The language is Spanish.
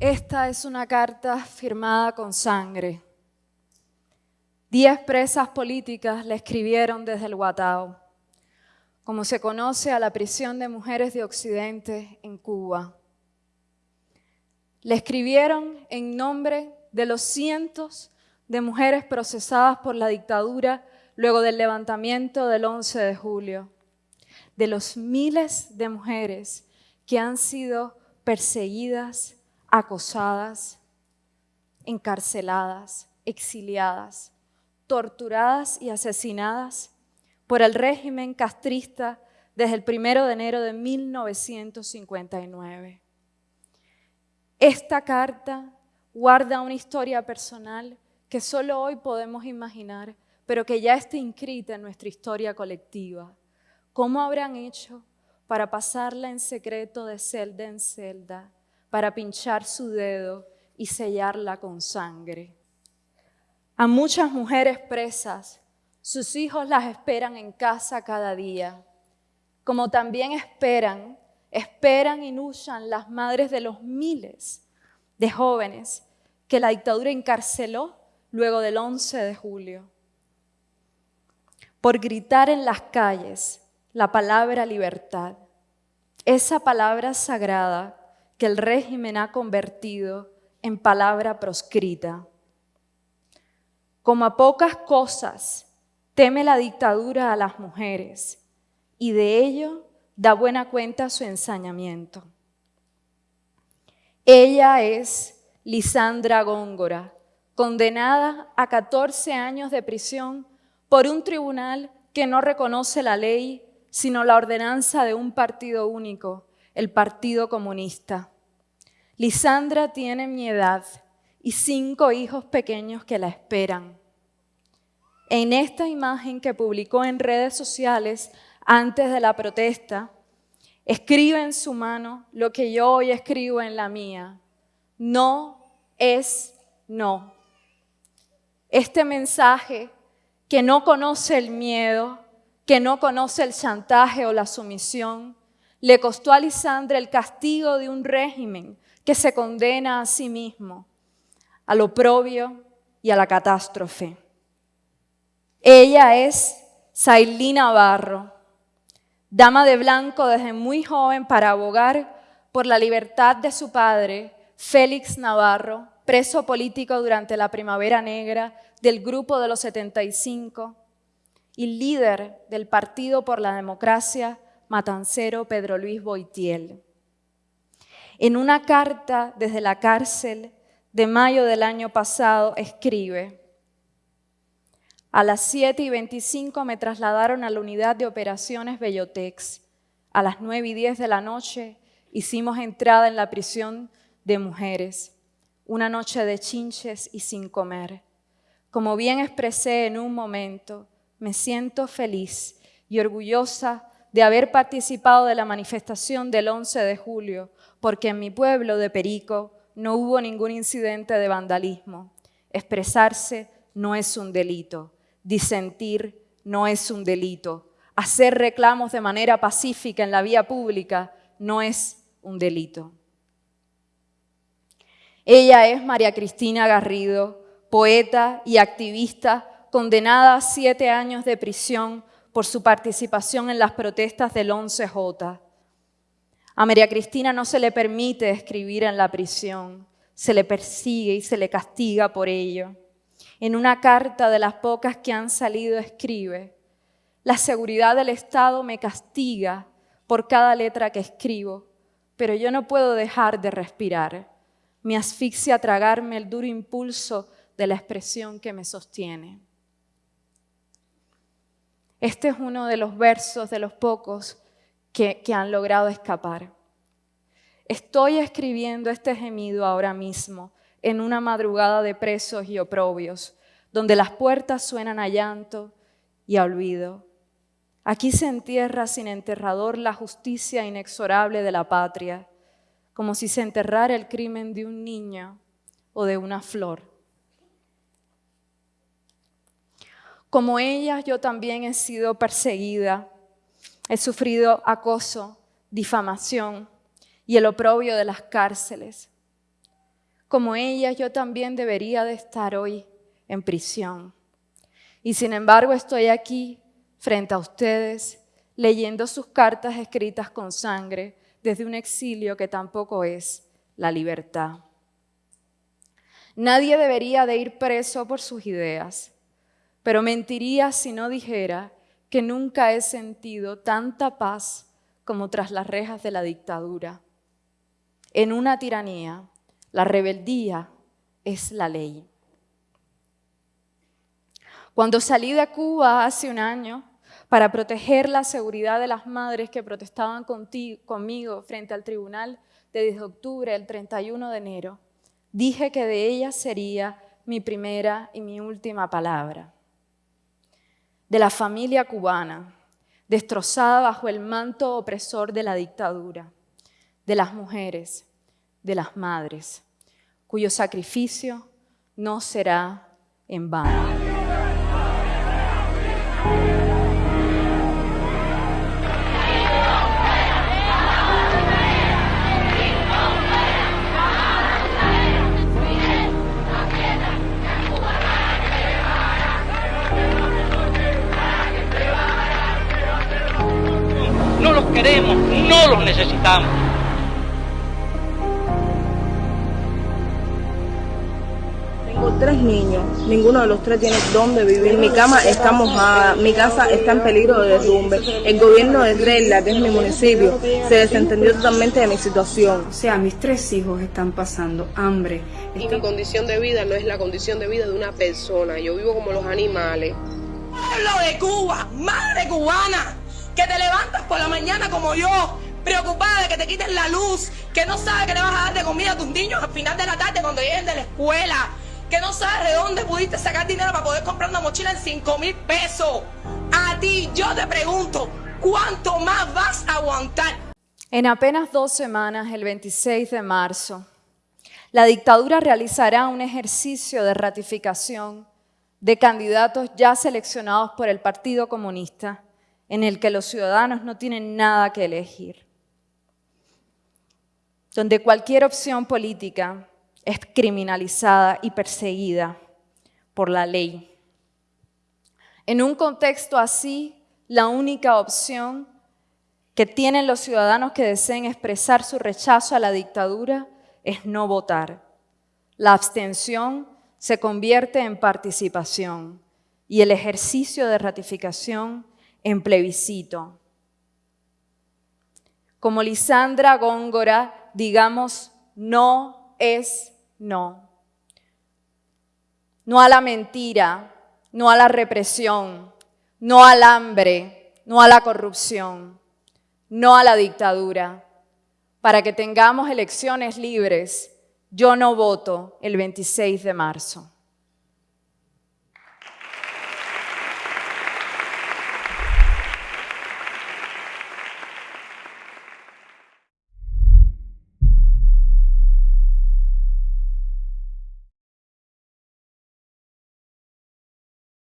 Esta es una carta firmada con sangre. Diez presas políticas le escribieron desde el Guatao, como se conoce a la prisión de mujeres de Occidente en Cuba. Le escribieron en nombre de los cientos de mujeres procesadas por la dictadura luego del levantamiento del 11 de julio, de los miles de mujeres que han sido perseguidas, acosadas, encarceladas, exiliadas, torturadas y asesinadas por el régimen castrista desde el primero de enero de 1959. Esta carta guarda una historia personal que solo hoy podemos imaginar, pero que ya está inscrita en nuestra historia colectiva. ¿Cómo habrán hecho para pasarla en secreto de celda en celda, para pinchar su dedo y sellarla con sangre. A muchas mujeres presas, sus hijos las esperan en casa cada día, como también esperan, esperan y luchan las madres de los miles de jóvenes que la dictadura encarceló luego del 11 de julio. Por gritar en las calles la palabra libertad, esa palabra sagrada que el régimen ha convertido en palabra proscrita. Como a pocas cosas teme la dictadura a las mujeres y de ello da buena cuenta su ensañamiento. Ella es Lisandra Góngora, condenada a 14 años de prisión por un tribunal que no reconoce la ley sino la ordenanza de un partido único, el Partido Comunista. Lisandra tiene mi edad y cinco hijos pequeños que la esperan. En esta imagen que publicó en redes sociales antes de la protesta, escribe en su mano lo que yo hoy escribo en la mía. No es no. Este mensaje que no conoce el miedo, que no conoce el chantaje o la sumisión, le costó a Lisandra el castigo de un régimen que se condena a sí mismo, al oprobio y a la catástrofe. Ella es Sailí Navarro, dama de blanco desde muy joven para abogar por la libertad de su padre, Félix Navarro, preso político durante la Primavera Negra del Grupo de los 75, y líder del Partido por la Democracia, Matancero Pedro Luis Boitiel. En una carta desde la cárcel de mayo del año pasado escribe, a las 7 y 25 me trasladaron a la unidad de operaciones Bellotex. A las 9 y 10 de la noche hicimos entrada en la prisión de mujeres. Una noche de chinches y sin comer. Como bien expresé en un momento, me siento feliz y orgullosa de haber participado de la manifestación del 11 de julio, porque en mi pueblo de Perico no hubo ningún incidente de vandalismo. Expresarse no es un delito, disentir no es un delito, hacer reclamos de manera pacífica en la vía pública no es un delito. Ella es María Cristina Garrido, poeta y activista condenada a siete años de prisión por su participación en las protestas del 11J. A María Cristina no se le permite escribir en la prisión, se le persigue y se le castiga por ello. En una carta de las pocas que han salido escribe, la seguridad del Estado me castiga por cada letra que escribo, pero yo no puedo dejar de respirar. Me asfixia tragarme el duro impulso de la expresión que me sostiene. Este es uno de los versos de los pocos que, han logrado escapar. Estoy escribiendo este gemido ahora mismo en una madrugada de presos y oprobios, donde las puertas suenan a llanto y a olvido. Aquí se entierra sin enterrador la justicia inexorable de la patria, como si se enterrara el crimen de un niño o de una flor. Como ellas, yo también he sido perseguida, he sufrido acoso, difamación y el oprobio de las cárceles. Como ellas, yo también debería de estar hoy en prisión. Y sin embargo estoy aquí frente a ustedes leyendo sus cartas escritas con sangre desde un exilio que tampoco es la libertad. Nadie debería de ir preso por sus ideas, pero mentiría si no dijera que nunca he sentido tanta paz como tras las rejas de la dictadura. En una tiranía, la rebeldía es la ley. Cuando salí de Cuba hace un año para proteger la seguridad de las madres que protestaban conmigo frente al tribunal de 10 de octubre, el 31 de enero, dije que de ellas sería mi primera y mi última palabra. De la familia cubana, destrozada bajo el manto opresor de la dictadura, de las mujeres, de las madres, cuyo sacrificio no será en vano. Queremos, no los necesitamos. tres niños, ninguno de los tres tiene dónde vivir. Mi cama está mojada, mi casa está en peligro de derrumbe. El gobierno de Regla, que es mi municipio, se desentendió totalmente de mi situación. O sea, mis tres hijos están pasando hambre. Y mi condición de vida no es la condición de vida de una persona. Yo vivo como los animales. Pueblo de Cuba, madre cubana, que te levantas por la mañana como yo, preocupada de que te quiten la luz, que no sabes que le vas a dar de comida a tus niños al final de la tarde cuando lleguen de la escuela, que no sabes de dónde pudiste sacar dinero para poder comprar una mochila en 5 mil pesos. A ti yo te pregunto, ¿cuánto más vas a aguantar? En apenas dos semanas, el 26 de marzo, la dictadura realizará un ejercicio de ratificación de candidatos ya seleccionados por el Partido Comunista, en el que los ciudadanos no tienen nada que elegir, donde cualquier opción política es criminalizada y perseguida por la ley. En un contexto así, la única opción que tienen los ciudadanos que deseen expresar su rechazo a la dictadura es no votar. La abstención se convierte en participación y el ejercicio de ratificación en plebiscito. Como Lisandra Góngora, digamos no es no. No a la mentira, no a la represión, no al hambre, no a la corrupción, no a la dictadura. Para que tengamos elecciones libres, yo no voto el 26 de marzo.